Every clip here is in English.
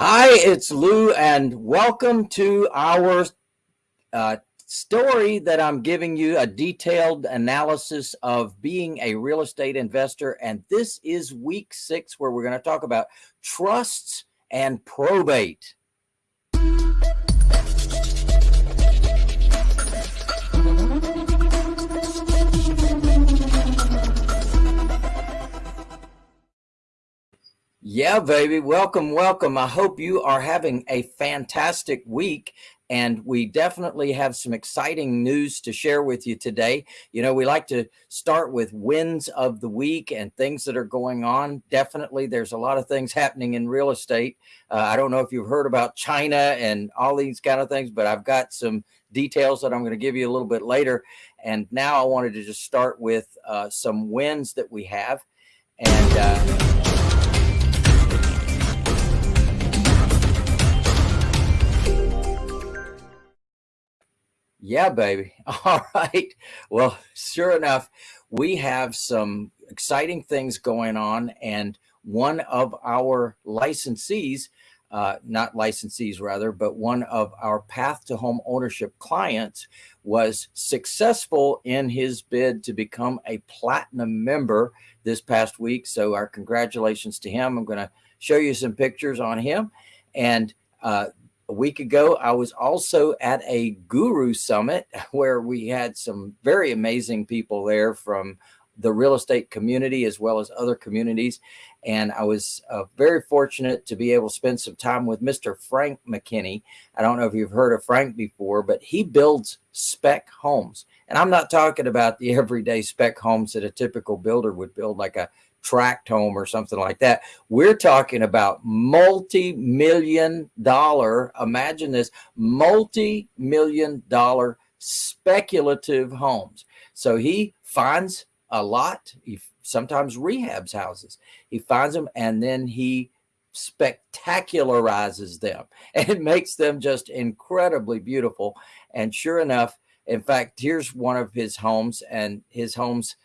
Hi, it's Lou, and welcome to our uh, story that I'm giving you a detailed analysis of being a real estate investor. And this is week six, where we're going to talk about trusts and probate. Yeah, baby. Welcome, welcome. I hope you are having a fantastic week. And we definitely have some exciting news to share with you today. You know, we like to start with wins of the week and things that are going on. Definitely, there's a lot of things happening in real estate. Uh, I don't know if you've heard about China and all these kind of things, but I've got some details that I'm going to give you a little bit later. And now I wanted to just start with uh, some wins that we have. And uh, Yeah, baby. All right. Well, sure enough, we have some exciting things going on. And one of our licensees, uh, not licensees rather, but one of our path to home ownership clients was successful in his bid to become a platinum member this past week. So our congratulations to him. I'm going to show you some pictures on him. And uh, a week ago, I was also at a guru summit where we had some very amazing people there from the real estate community as well as other communities. And I was uh, very fortunate to be able to spend some time with Mr. Frank McKinney. I don't know if you've heard of Frank before, but he builds spec homes. And I'm not talking about the everyday spec homes that a typical builder would build, like a tract home or something like that. We're talking about multi-million dollar, imagine this, multi-million dollar speculative homes. So he finds a lot, he sometimes rehabs houses. He finds them and then he spectacularizes them and makes them just incredibly beautiful. And sure enough, in fact, here's one of his homes and his homes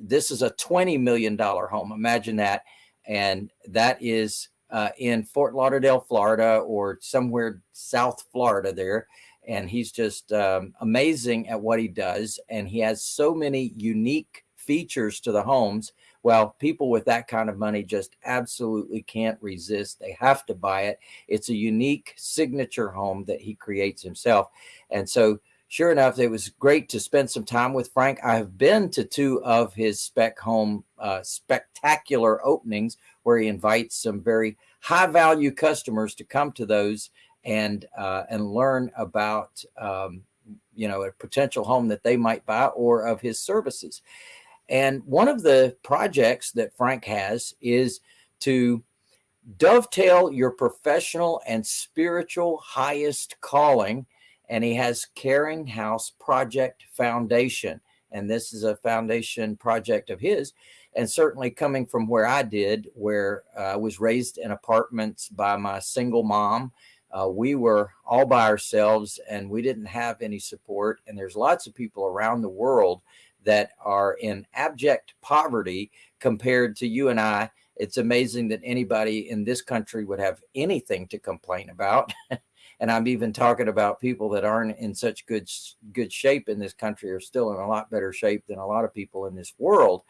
this is a $20 million home. Imagine that. And that is uh, in Fort Lauderdale, Florida, or somewhere South Florida there. And he's just um, amazing at what he does. And he has so many unique features to the homes. Well, people with that kind of money just absolutely can't resist. They have to buy it. It's a unique signature home that he creates himself. And so sure enough, it was great to spend some time with Frank. I have been to two of his spec home uh, spectacular openings where he invites some very high value customers to come to those and uh, and learn about um, you know a potential home that they might buy or of his services. And one of the projects that Frank has is to dovetail your professional and spiritual highest calling and he has Caring House Project Foundation. And this is a foundation project of his. And certainly coming from where I did, where uh, I was raised in apartments by my single mom, uh, we were all by ourselves and we didn't have any support. And there's lots of people around the world that are in abject poverty compared to you and I. It's amazing that anybody in this country would have anything to complain about. and I'm even talking about people that aren't in such good good shape in this country are still in a lot better shape than a lot of people in this world.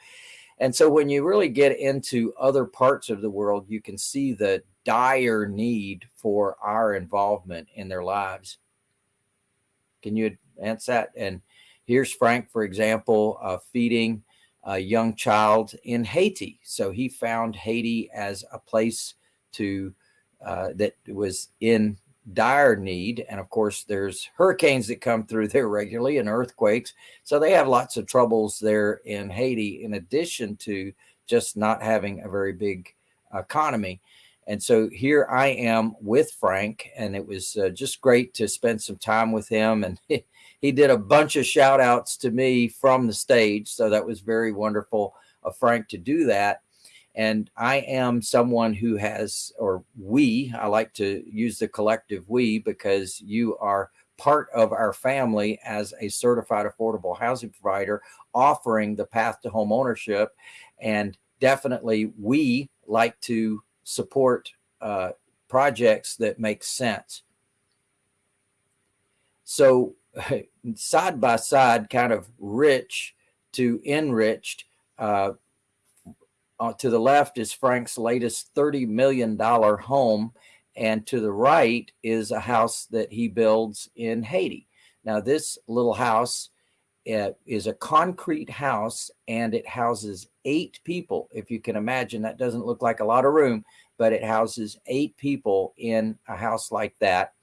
And so when you really get into other parts of the world, you can see the dire need for our involvement in their lives. Can you answer that? And here's Frank, for example, uh, feeding a young child in Haiti. So he found Haiti as a place to uh, that was in dire need. And of course, there's hurricanes that come through there regularly and earthquakes. So they have lots of troubles there in Haiti, in addition to just not having a very big economy. And so here I am with Frank, and it was uh, just great to spend some time with him. And he, he did a bunch of shout outs to me from the stage. So that was very wonderful of Frank to do that. And I am someone who has, or we, I like to use the collective we because you are part of our family as a certified affordable housing provider offering the path to home ownership. And definitely we like to support uh, projects that make sense. So side by side, kind of rich to enriched, uh, uh, to the left is Frank's latest $30 million home. And to the right is a house that he builds in Haiti. Now, this little house uh, is a concrete house and it houses eight people. If you can imagine, that doesn't look like a lot of room, but it houses eight people in a house like that.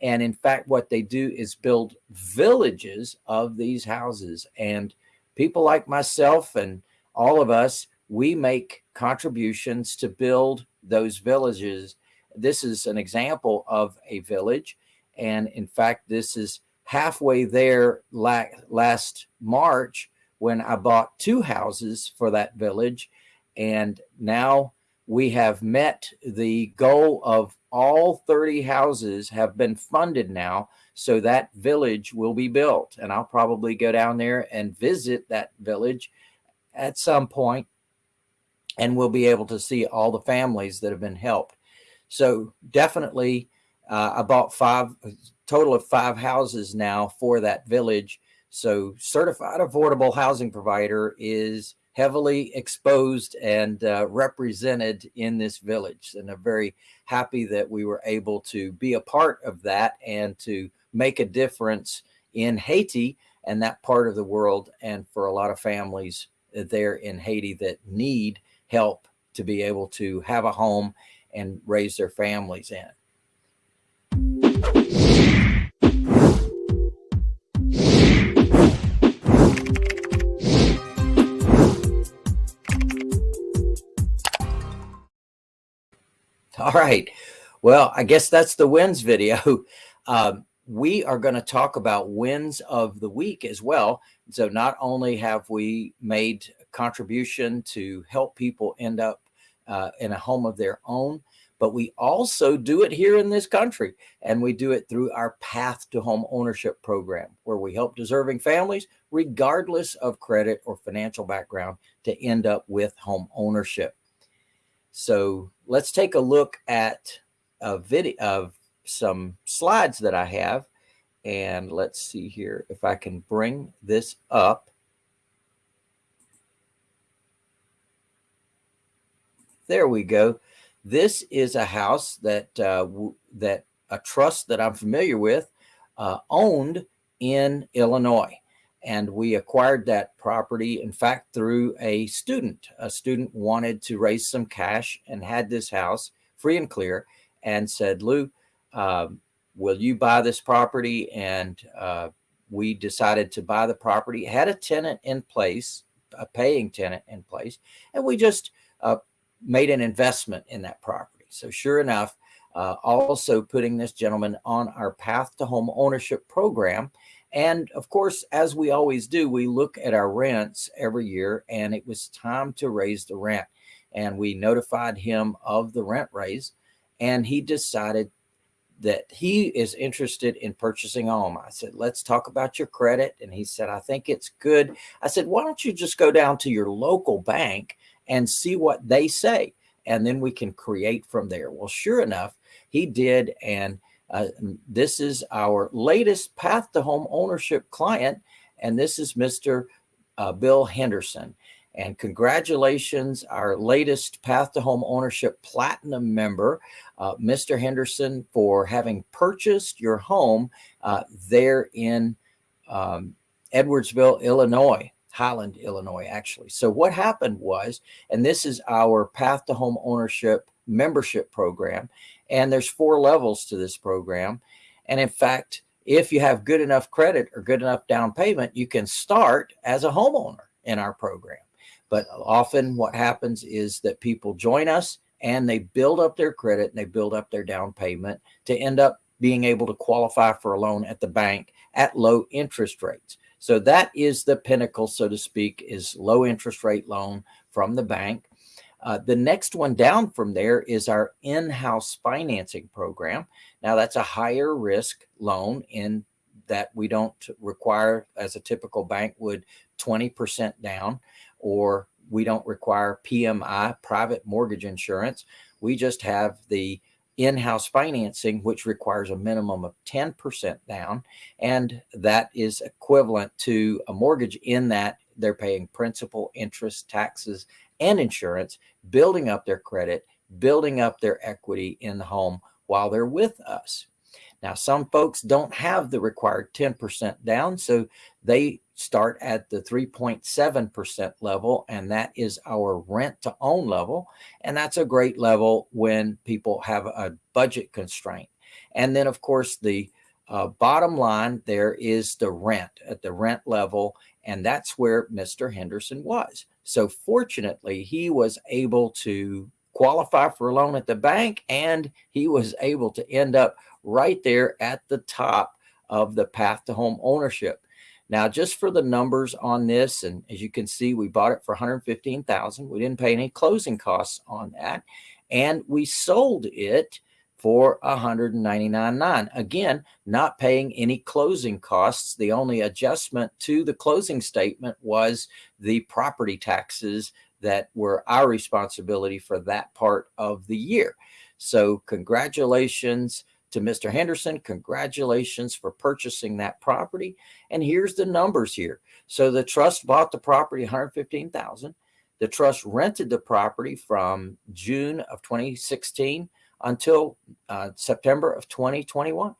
And in fact, what they do is build villages of these houses. And people like myself and all of us, we make contributions to build those villages. This is an example of a village. And in fact, this is halfway there last March when I bought two houses for that village. And now we have met the goal of all 30 houses have been funded now. So that village will be built and I'll probably go down there and visit that village at some point and we'll be able to see all the families that have been helped. So definitely uh, I bought five, total of five houses now for that village. So certified affordable housing provider is heavily exposed and uh, represented in this village. And I'm very happy that we were able to be a part of that and to make a difference in Haiti and that part of the world and for a lot of families there in Haiti that need help to be able to have a home and raise their families in. All right. Well, I guess that's the wins video. Um, we are going to talk about wins of the week as well. So not only have we made contribution to help people end up uh, in a home of their own, but we also do it here in this country. And we do it through our Path to Home Ownership program, where we help deserving families, regardless of credit or financial background, to end up with home ownership. So let's take a look at a video of some slides that I have. And let's see here if I can bring this up. There we go. This is a house that uh, that a trust that I'm familiar with uh, owned in Illinois. And we acquired that property in fact through a student. A student wanted to raise some cash and had this house free and clear and said lou uh, will you buy this property? And uh, we decided to buy the property. It had a tenant in place a paying tenant in place and we just uh, made an investment in that property so sure enough uh, also putting this gentleman on our path to home ownership program and of course, as we always do, we look at our rents every year and it was time to raise the rent. And we notified him of the rent raise and he decided that he is interested in purchasing a home. I said, let's talk about your credit. And he said, I think it's good. I said, why don't you just go down to your local bank and see what they say? And then we can create from there. Well, sure enough, he did. And uh, this is our latest path to home ownership client, and this is Mr. Uh, Bill Henderson. And congratulations, our latest Path to Home Ownership Platinum member, uh, Mr. Henderson, for having purchased your home uh, there in um, Edwardsville, Illinois, Highland, Illinois, actually. So what happened was, and this is our Path to Home Ownership membership program, and there's four levels to this program. And in fact, if you have good enough credit or good enough down payment, you can start as a homeowner in our program. But often what happens is that people join us and they build up their credit and they build up their down payment to end up being able to qualify for a loan at the bank at low interest rates. So that is the pinnacle, so to speak, is low interest rate loan from the bank. Uh, the next one down from there is our in-house financing program. Now that's a higher risk loan in that we don't require as a typical bank would 20% down or we don't require PMI private mortgage insurance. We just have the in-house financing, which requires a minimum of 10% down. And that is equivalent to a mortgage in that they're paying principal, interest, taxes, and insurance, building up their credit, building up their equity in the home while they're with us. Now, some folks don't have the required 10% down, so they start at the 3.7% level, and that is our rent to own level. And that's a great level when people have a budget constraint. And then, of course, the uh, bottom line there is the rent at the rent level, and that's where Mr. Henderson was. So, fortunately, he was able to qualify for a loan at the bank, and he was able to end up right there at the top of the path to home ownership. Now, just for the numbers on this, and as you can see, we bought it for 115,000. We didn't pay any closing costs on that. And we sold it for 199.9. Again, not paying any closing costs. The only adjustment to the closing statement was the property taxes that were our responsibility for that part of the year. So congratulations to Mr. Henderson, congratulations for purchasing that property. And here's the numbers here. So the trust bought the property 115,000. The trust rented the property from June of 2016 until uh, September of 2021.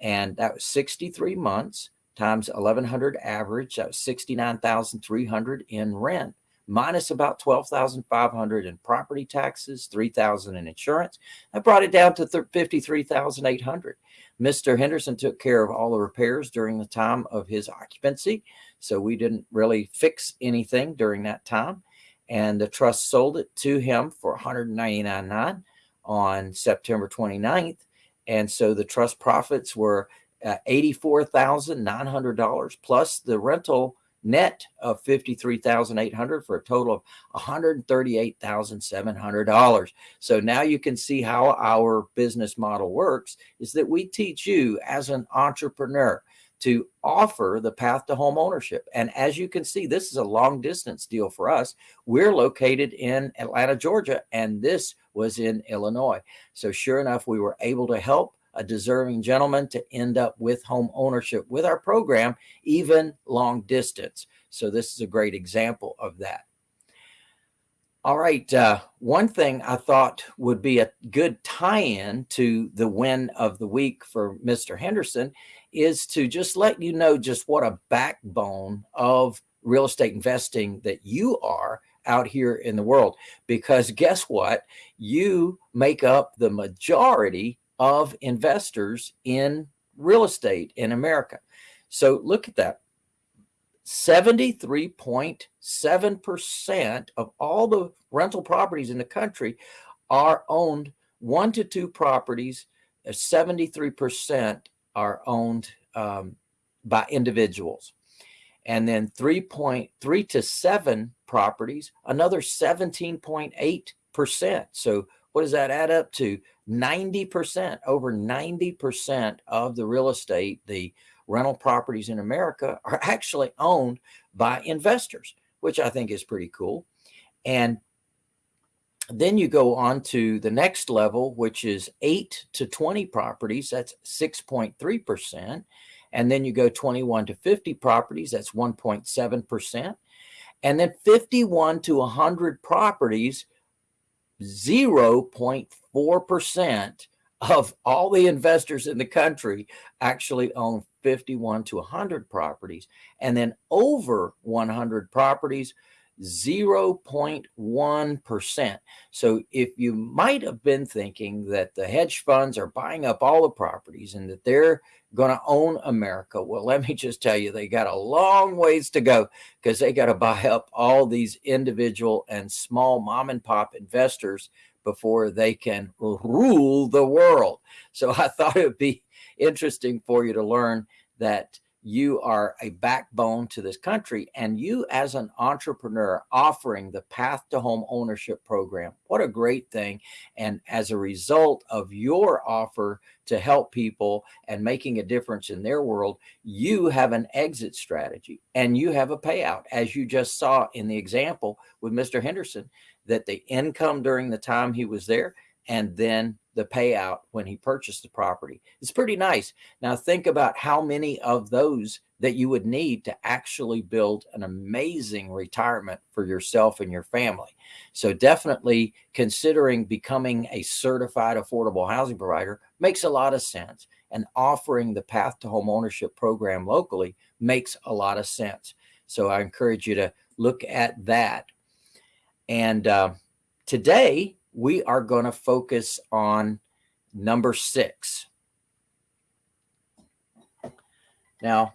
And that was 63 months times 1100 average. That was 69,300 in rent minus about 12,500 in property taxes, 3,000 in insurance. I brought it down to 53,800. Mr. Henderson took care of all the repairs during the time of his occupancy. So we didn't really fix anything during that time. And the trust sold it to him for 199.9 on September 29th. And so the trust profits were uh, $84,900 plus the rental net of 53,800 for a total of $138,700. So now you can see how our business model works is that we teach you as an entrepreneur to offer the path to home ownership. And as you can see, this is a long distance deal for us. We're located in Atlanta, Georgia, and this was in Illinois. So sure enough, we were able to help a deserving gentleman to end up with home ownership with our program, even long distance. So this is a great example of that. All right. Uh, one thing I thought would be a good tie-in to the win of the week for Mr. Henderson is to just let you know just what a backbone of real estate investing that you are out here in the world. Because guess what? You make up the majority of investors in real estate in America. So look at that. 73.7% of all the rental properties in the country are owned one to two properties. 73% are owned um, by individuals. And then 3.3 to seven properties, another 17.8%. So what does that add up to? 90%, over 90% of the real estate, the rental properties in America are actually owned by investors, which I think is pretty cool. And then you go on to the next level, which is 8 to 20 properties. That's 6.3%. And then you go 21 to 50 properties. That's 1.7%. And then 51 to 100 properties 0.4% of all the investors in the country actually own 51 to 100 properties. And then over 100 properties, 0.1%. So if you might have been thinking that the hedge funds are buying up all the properties and that they're going to own America, well, let me just tell you, they got a long ways to go because they got to buy up all these individual and small mom and pop investors before they can rule the world. So I thought it would be interesting for you to learn that you are a backbone to this country and you as an entrepreneur offering the path to home ownership program what a great thing. And as a result of your offer to help people and making a difference in their world you have an exit strategy and you have a payout as you just saw in the example with mr henderson that the income during the time he was there and then the payout when he purchased the property. It's pretty nice. Now think about how many of those that you would need to actually build an amazing retirement for yourself and your family. So definitely considering becoming a certified affordable housing provider makes a lot of sense and offering the path to home ownership program locally makes a lot of sense. So I encourage you to look at that. And uh, today we are going to focus on number six. Now,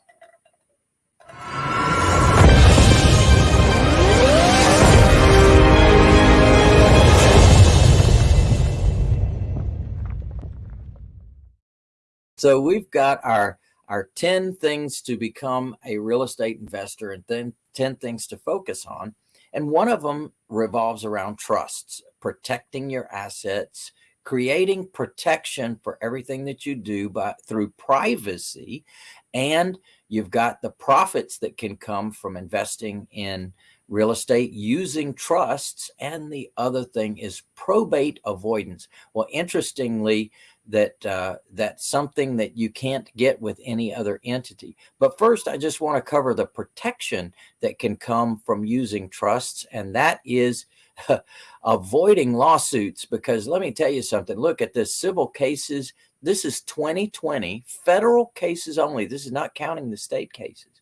So we've got our our 10 things to become a real estate investor and then 10 things to focus on. And one of them revolves around trusts, protecting your assets, creating protection for everything that you do by through privacy. And you've got the profits that can come from investing in real estate using trusts. And the other thing is probate avoidance. Well, interestingly, that uh, that's something that you can't get with any other entity. But first, I just want to cover the protection that can come from using trusts, and that is avoiding lawsuits. Because let me tell you something. Look at this civil cases. This is 2020 federal cases only. This is not counting the state cases.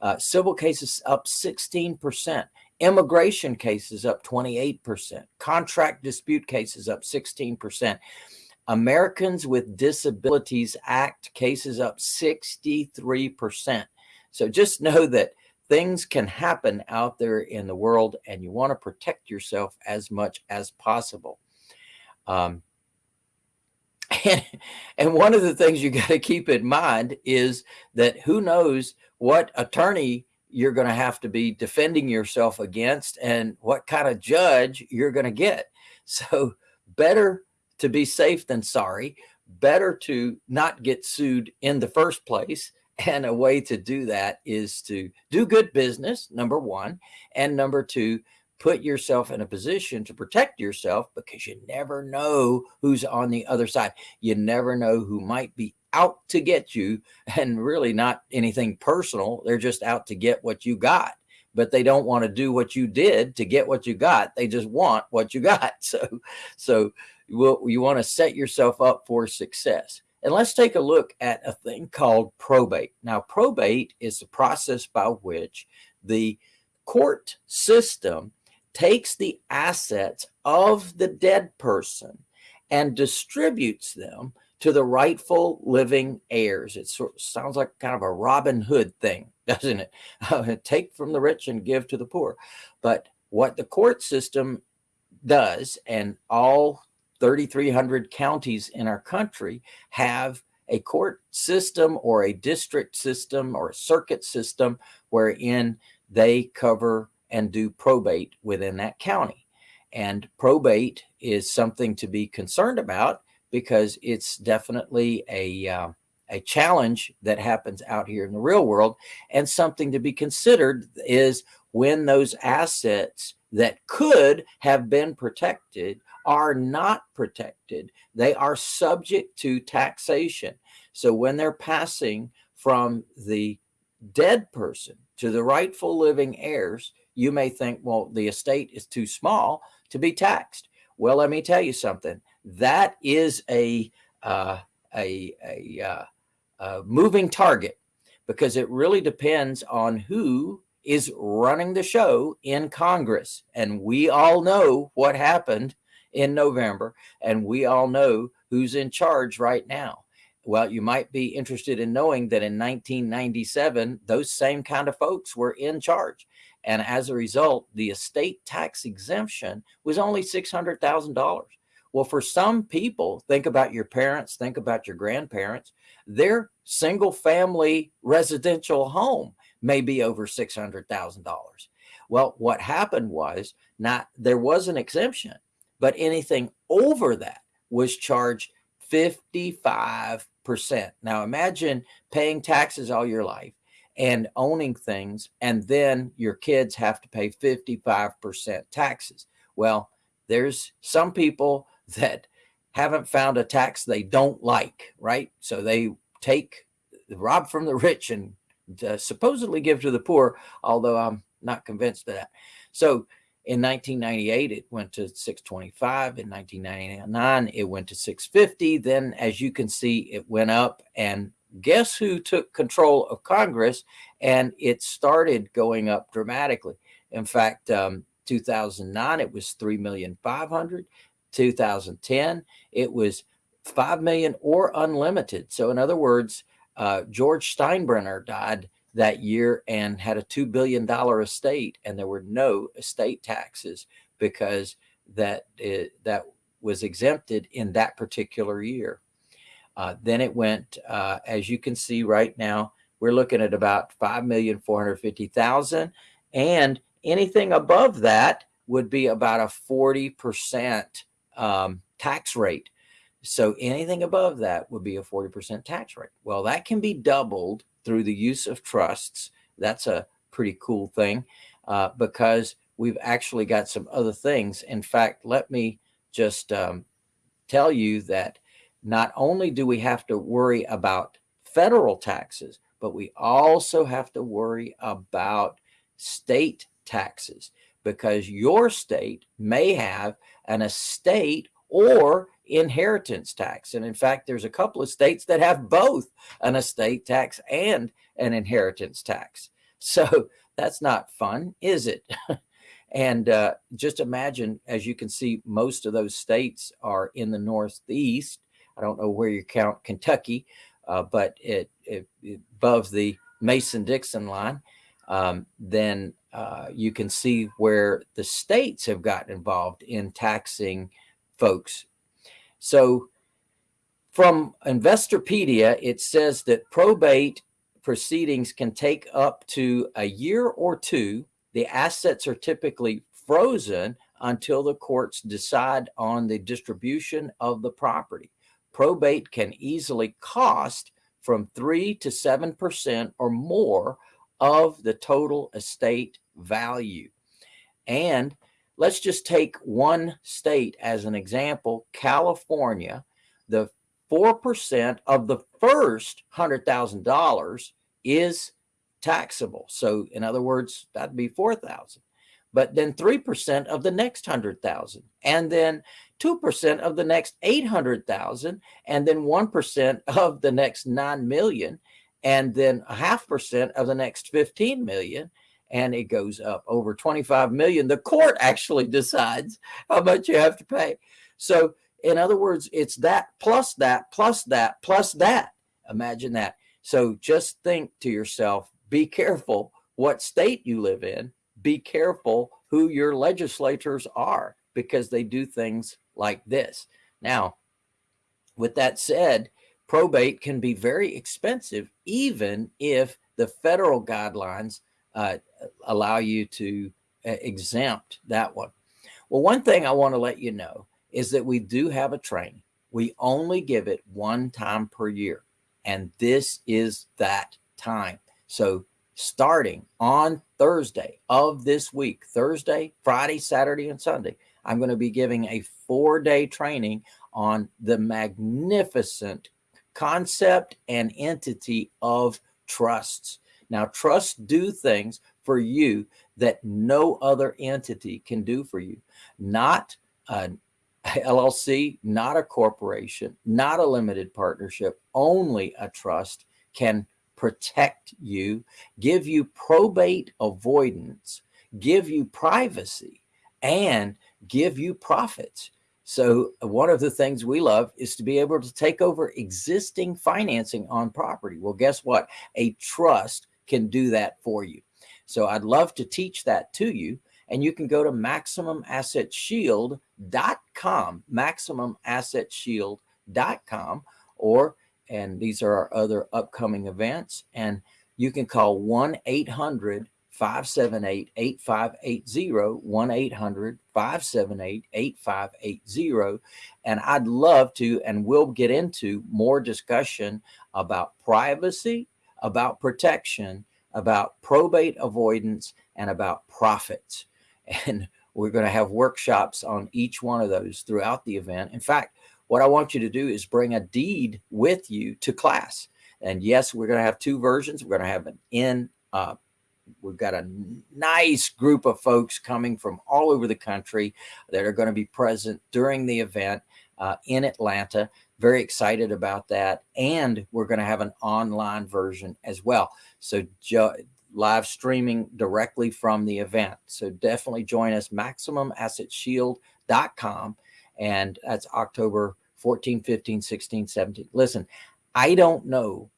Uh, civil cases up 16%. Immigration cases up 28%. Contract dispute cases up 16%. Americans with Disabilities Act cases up 63%. So just know that things can happen out there in the world and you want to protect yourself as much as possible. Um, and, and one of the things you got to keep in mind is that who knows what attorney you're going to have to be defending yourself against and what kind of judge you're going to get. So better to be safe than sorry. Better to not get sued in the first place. And a way to do that is to do good business, number one. And number two, put yourself in a position to protect yourself because you never know who's on the other side. You never know who might be out to get you and really not anything personal. They're just out to get what you got, but they don't want to do what you did to get what you got. They just want what you got. So, so you want to set yourself up for success. And let's take a look at a thing called probate. Now, probate is the process by which the court system takes the assets of the dead person and distributes them to the rightful living heirs. It sort of sounds like kind of a Robin Hood thing, doesn't it? Take from the rich and give to the poor. But what the court system does, and all 3,300 counties in our country have a court system or a district system or a circuit system wherein they cover and do probate within that county. And probate is something to be concerned about because it's definitely a, uh, a challenge that happens out here in the real world. And something to be considered is when those assets that could have been protected are not protected. They are subject to taxation. So when they're passing from the dead person to the rightful living heirs, you may think, well, the estate is too small to be taxed. Well, let me tell you something. That is a uh, a, a, uh, a moving target because it really depends on who is running the show in Congress. And we all know what happened in November, and we all know who's in charge right now. Well, you might be interested in knowing that in 1997, those same kind of folks were in charge. And as a result, the estate tax exemption was only $600,000. Well, for some people, think about your parents, think about your grandparents, their single family residential home may be over $600,000. Well, what happened was not there was an exemption, but anything over that was charged 55%. Now imagine paying taxes all your life and owning things, and then your kids have to pay 55% taxes. Well, there's some people that haven't found a tax they don't like, right? So they take rob from the rich and uh, supposedly give to the poor, although I'm not convinced of that. So in 1998, it went to 625. In 1999, it went to 650. Then, as you can see, it went up. And guess who took control of Congress? And it started going up dramatically. In fact, um, 2009, it was 3,500. 2010, it was 5 million or unlimited. So in other words, uh, George Steinbrenner died that year and had a $2 billion estate and there were no estate taxes because that it, that was exempted in that particular year. Uh, then it went, uh, as you can see right now, we're looking at about 5,450,000 and anything above that would be about a 40% um, tax rate. So anything above that would be a 40% tax rate. Well, that can be doubled through the use of trusts. That's a pretty cool thing uh, because we've actually got some other things. In fact, let me just um, tell you that not only do we have to worry about federal taxes, but we also have to worry about state taxes because your state may have an estate or inheritance tax. And in fact, there's a couple of states that have both an estate tax and an inheritance tax. So that's not fun, is it? and uh, just imagine, as you can see, most of those states are in the Northeast. I don't know where you count Kentucky, uh, but it, it, it, above the Mason-Dixon line, um, then uh, you can see where the states have gotten involved in taxing folks so from Investopedia, it says that probate proceedings can take up to a year or two. The assets are typically frozen until the courts decide on the distribution of the property. Probate can easily cost from 3 to 7% or more of the total estate value. And let's just take one state as an example, California, the 4% of the first $100,000 is taxable. So in other words, that'd be 4,000. But then 3% of the next 100,000 and then 2% of the next 800,000 and then 1% of the next 9 million and then a half percent of the next 15 million and it goes up over 25 million. The court actually decides how much you have to pay. So in other words, it's that plus that plus that plus that. Imagine that. So just think to yourself, be careful what state you live in. Be careful who your legislators are because they do things like this. Now, with that said, probate can be very expensive, even if the federal guidelines uh, allow you to uh, exempt that one. Well, one thing I want to let you know is that we do have a training. We only give it one time per year. And this is that time. So starting on Thursday of this week, Thursday, Friday, Saturday, and Sunday, I'm going to be giving a four day training on the magnificent concept and entity of trusts. Now, trusts do things for you that no other entity can do for you. Not an LLC, not a corporation, not a limited partnership, only a trust can protect you, give you probate avoidance, give you privacy, and give you profits. So one of the things we love is to be able to take over existing financing on property. Well, guess what? A trust can do that for you. So I'd love to teach that to you. And you can go to MaximumAssetShield.com, MaximumAssetShield.com, or, and these are our other upcoming events, and you can call 1-800 578 8580 1 800 578 8580. And I'd love to, and we'll get into more discussion about privacy about protection, about probate avoidance, and about profits. And we're going to have workshops on each one of those throughout the event. In fact, what I want you to do is bring a deed with you to class. And yes, we're going to have two versions. We're going to have an in, uh, we've got a nice group of folks coming from all over the country that are going to be present during the event uh, in Atlanta. Very excited about that. And we're going to have an online version as well. So live streaming directly from the event. So definitely join us, MaximumAssetShield.com. And that's October 14, 15, 16, 17. Listen, I don't know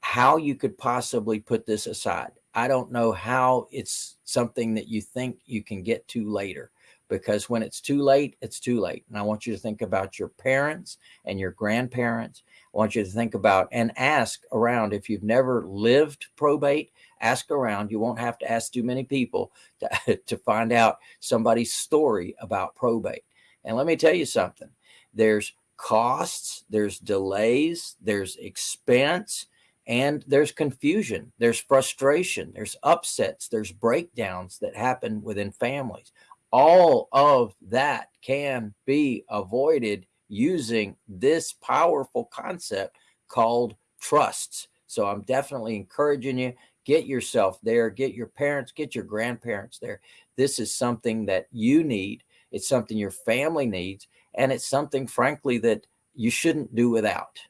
how you could possibly put this aside. I don't know how it's something that you think you can get to later because when it's too late, it's too late. And I want you to think about your parents and your grandparents. I want you to think about and ask around if you've never lived probate, ask around. You won't have to ask too many people to, to find out somebody's story about probate. And let me tell you something, there's costs, there's delays, there's expense, and there's confusion, there's frustration, there's upsets, there's breakdowns that happen within families. All of that can be avoided using this powerful concept called trusts. So I'm definitely encouraging you, get yourself there, get your parents, get your grandparents there. This is something that you need. It's something your family needs. And it's something, frankly, that you shouldn't do without.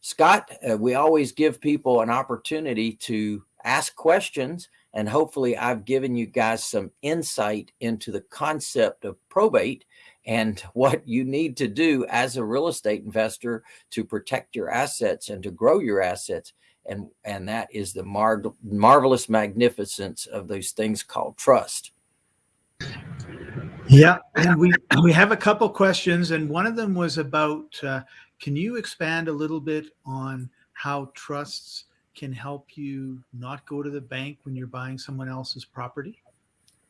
Scott, uh, we always give people an opportunity to ask questions and hopefully I've given you guys some insight into the concept of probate and what you need to do as a real estate investor to protect your assets and to grow your assets. And, and that is the mar marvelous magnificence of those things called trust. Yeah, and we we have a couple questions, and one of them was about. Uh, can you expand a little bit on how trusts can help you not go to the bank when you're buying someone else's property?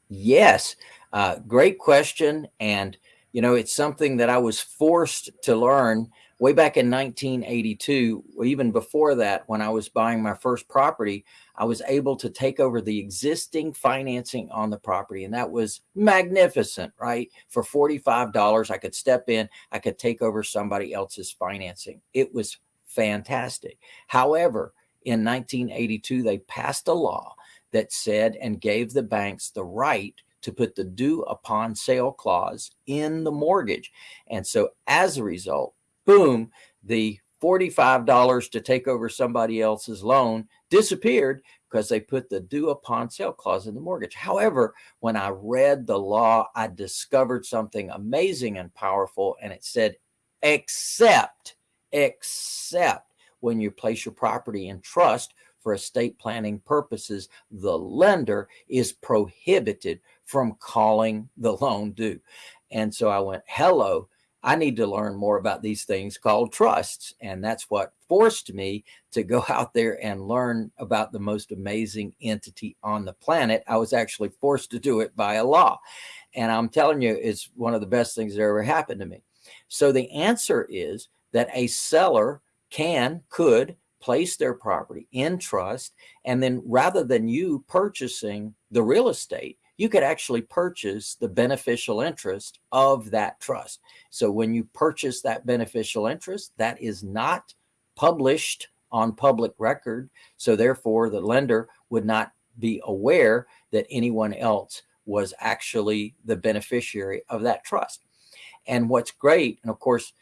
Yes, uh, great question. And, you know, it's something that I was forced to learn way back in 1982, even before that, when I was buying my first property, I was able to take over the existing financing on the property. And that was magnificent, right? For $45, I could step in, I could take over somebody else's financing. It was fantastic. However, in 1982, they passed a law that said and gave the banks the right to put the due upon sale clause in the mortgage. And so as a result, boom, the $45 to take over somebody else's loan disappeared because they put the due upon sale clause in the mortgage. However, when I read the law, I discovered something amazing and powerful. And it said, except, except when you place your property in trust for estate planning purposes, the lender is prohibited from calling the loan due. And so I went, hello, I need to learn more about these things called trusts. And that's what forced me to go out there and learn about the most amazing entity on the planet. I was actually forced to do it by a law. And I'm telling you, it's one of the best things that ever happened to me. So the answer is that a seller can, could place their property in trust. And then rather than you purchasing the real estate, you could actually purchase the beneficial interest of that trust. So when you purchase that beneficial interest, that is not published on public record. So therefore the lender would not be aware that anyone else was actually the beneficiary of that trust. And what's great, and of course,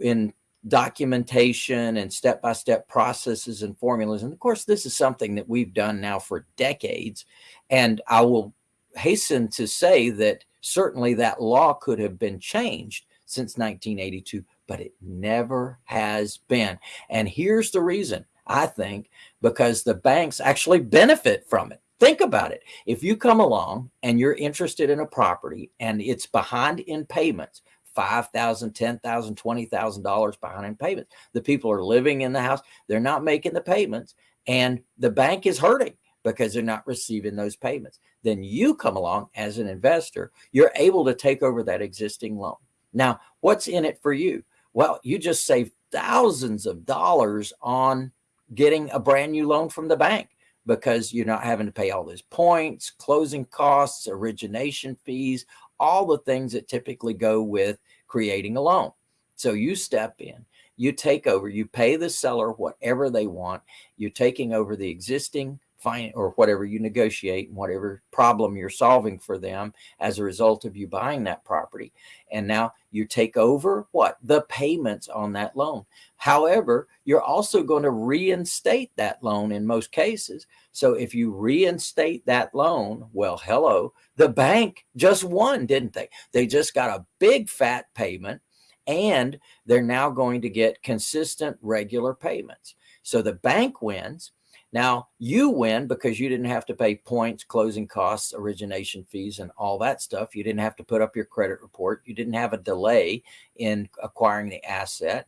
in documentation and step-by-step -step processes and formulas. And of course, this is something that we've done now for decades. And I will hasten to say that certainly that law could have been changed since 1982, but it never has been. And here's the reason, I think, because the banks actually benefit from it. Think about it. If you come along and you're interested in a property and it's behind in payments, $5,000, $10,000, $20,000 behind in payments. The people are living in the house. They're not making the payments and the bank is hurting because they're not receiving those payments. Then you come along as an investor, you're able to take over that existing loan. Now, what's in it for you? Well, you just save thousands of dollars on getting a brand new loan from the bank because you're not having to pay all those points, closing costs, origination fees, all the things that typically go with creating a loan. So you step in, you take over, you pay the seller whatever they want. You're taking over the existing fine or whatever you negotiate, and whatever problem you're solving for them as a result of you buying that property. And now you take over what? The payments on that loan. However, you're also going to reinstate that loan in most cases. So if you reinstate that loan, well, hello, the bank just won, didn't they? They just got a big fat payment and they're now going to get consistent regular payments. So the bank wins now you win because you didn't have to pay points, closing costs, origination fees, and all that stuff. You didn't have to put up your credit report. You didn't have a delay in acquiring the asset.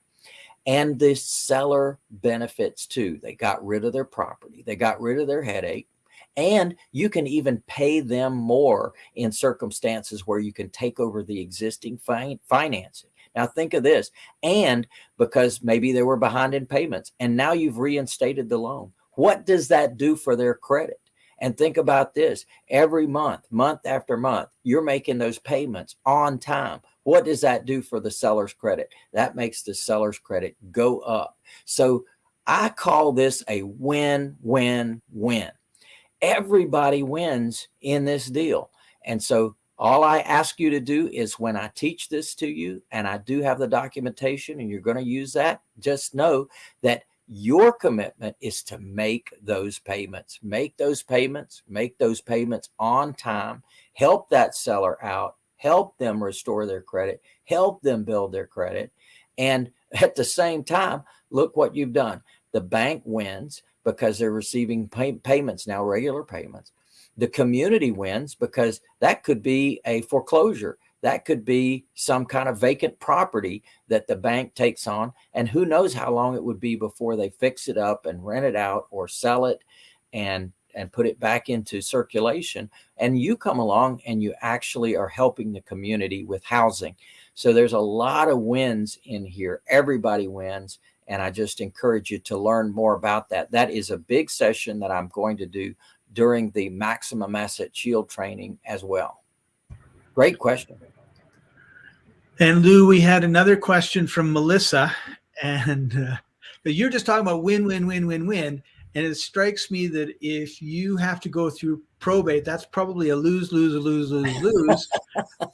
And the seller benefits too. They got rid of their property. They got rid of their headache. And you can even pay them more in circumstances where you can take over the existing fi financing. Now think of this. And because maybe they were behind in payments and now you've reinstated the loan what does that do for their credit? And think about this every month, month after month, you're making those payments on time. What does that do for the seller's credit? That makes the seller's credit go up. So I call this a win, win, win. Everybody wins in this deal. And so all I ask you to do is when I teach this to you and I do have the documentation and you're going to use that, just know that your commitment is to make those payments, make those payments, make those payments on time, help that seller out, help them restore their credit, help them build their credit. And at the same time, look what you've done. The bank wins because they're receiving pay payments now, regular payments. The community wins because that could be a foreclosure that could be some kind of vacant property that the bank takes on. And who knows how long it would be before they fix it up and rent it out or sell it and and put it back into circulation. And you come along and you actually are helping the community with housing. So there's a lot of wins in here. Everybody wins. And I just encourage you to learn more about that. That is a big session that I'm going to do during the maximum asset shield training as well. Great question. And Lou, we had another question from Melissa, and uh, you're just talking about win, win, win, win, win. And it strikes me that if you have to go through probate, that's probably a lose, lose, lose, lose, lose.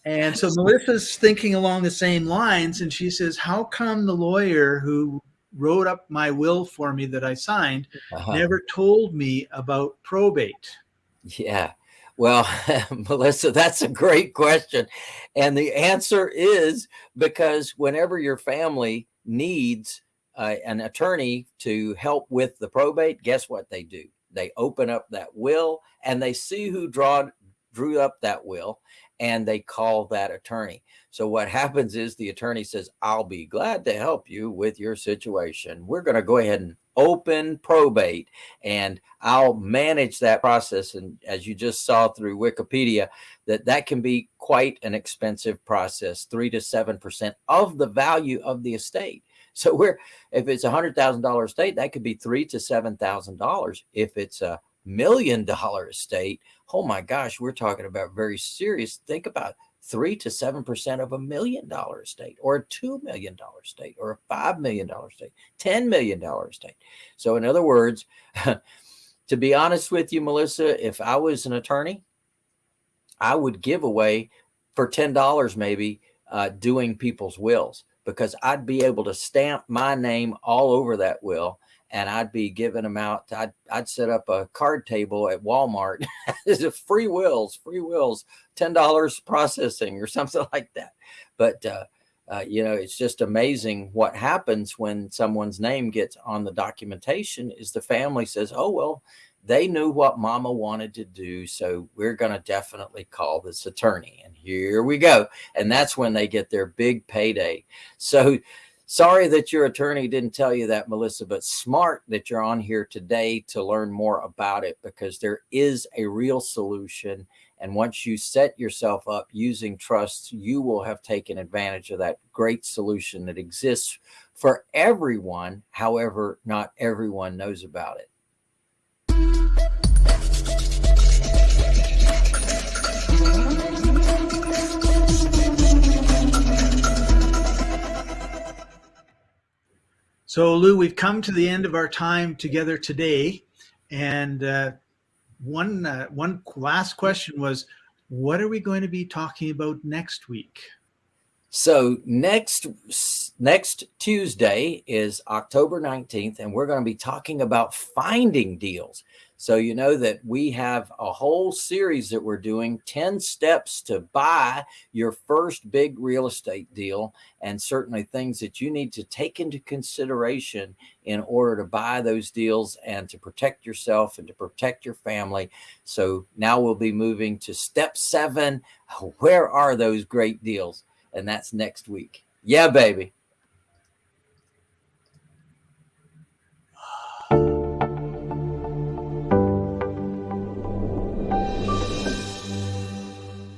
and so Melissa's thinking along the same lines, and she says, "How come the lawyer who wrote up my will for me that I signed uh -huh. never told me about probate?" Yeah. Well, Melissa, that's a great question. And the answer is because whenever your family needs uh, an attorney to help with the probate, guess what they do? They open up that will and they see who draw, drew up that will and they call that attorney. So what happens is the attorney says, I'll be glad to help you with your situation. We're going to go ahead and open probate and I'll manage that process. And as you just saw through Wikipedia, that that can be quite an expensive process, three to 7% of the value of the estate. So we're, if it's a hundred thousand dollar estate, that could be three to seven thousand dollars. If it's a million dollar estate, oh my gosh, we're talking about very serious. Think about three to seven percent of a million dollar estate or a two million dollar estate or a five million dollar estate, ten million dollar estate. So in other words, to be honest with you, Melissa, if I was an attorney, I would give away for ten dollars maybe uh, doing people's wills because I'd be able to stamp my name all over that will and I'd be giving them out. I'd, I'd set up a card table at Walmart. As a free wills, free wills, $10 processing or something like that. But, uh, uh, you know, it's just amazing what happens when someone's name gets on the documentation is the family says, oh, well, they knew what mama wanted to do. So we're going to definitely call this attorney. And here we go. And that's when they get their big payday. So Sorry that your attorney didn't tell you that, Melissa, but smart that you're on here today to learn more about it because there is a real solution. And once you set yourself up using trusts, you will have taken advantage of that great solution that exists for everyone. However, not everyone knows about it. So, Lou, we've come to the end of our time together today, and uh, one uh, one last question was, what are we going to be talking about next week? So next next Tuesday is October 19th, and we're going to be talking about finding deals. So you know that we have a whole series that we're doing 10 steps to buy your first big real estate deal and certainly things that you need to take into consideration in order to buy those deals and to protect yourself and to protect your family. So now we'll be moving to step seven. Where are those great deals? and that's next week. Yeah, baby.